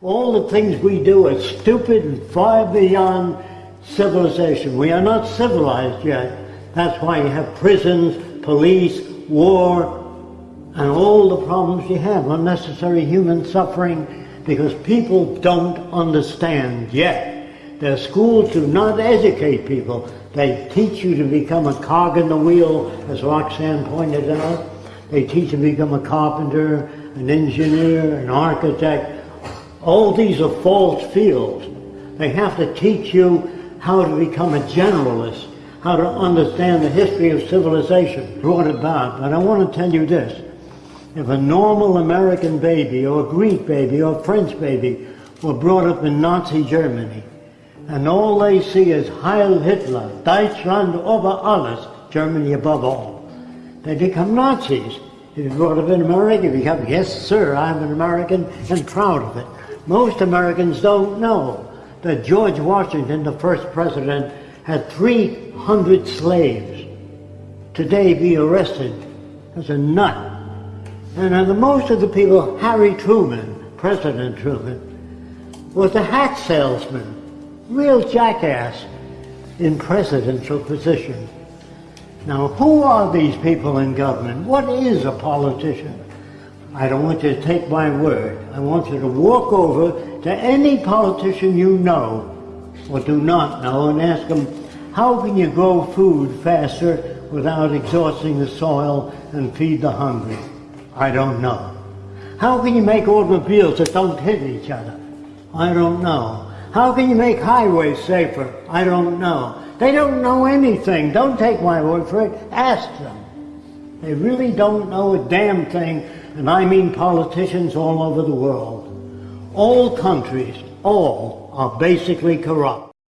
All the things we do are stupid and far beyond civilization. We are not civilized yet. That's why you have prisons, police, war, and all the problems you have, unnecessary human suffering, because people don't understand yet. Their schools do not educate people. They teach you to become a cog in the wheel, as Roxanne pointed out. They teach you to become a carpenter, an engineer, an architect, all these are false fields. They have to teach you how to become a generalist, how to understand the history of civilization brought about. But I want to tell you this. If a normal American baby or a Greek baby or a French baby were brought up in Nazi Germany, and all they see is Heil Hitler, Deutschland über alles, Germany above all, they become Nazis. If you're brought up in America, you become, yes sir, I'm an American and proud of it. Most Americans don't know that George Washington, the first president, had 300 slaves. Today be arrested as a nut. And the most of the people, Harry Truman, President Truman, was a hat salesman, real jackass in presidential position. Now, who are these people in government? What is a politician? I don't want you to take my word. I want you to walk over to any politician you know or do not know and ask them, how can you grow food faster without exhausting the soil and feed the hungry? I don't know. How can you make automobiles that don't hit each other? I don't know. How can you make highways safer? I don't know. They don't know anything. Don't take my word for it. Ask them. They really don't know a damn thing and I mean politicians all over the world. All countries, all, are basically corrupt.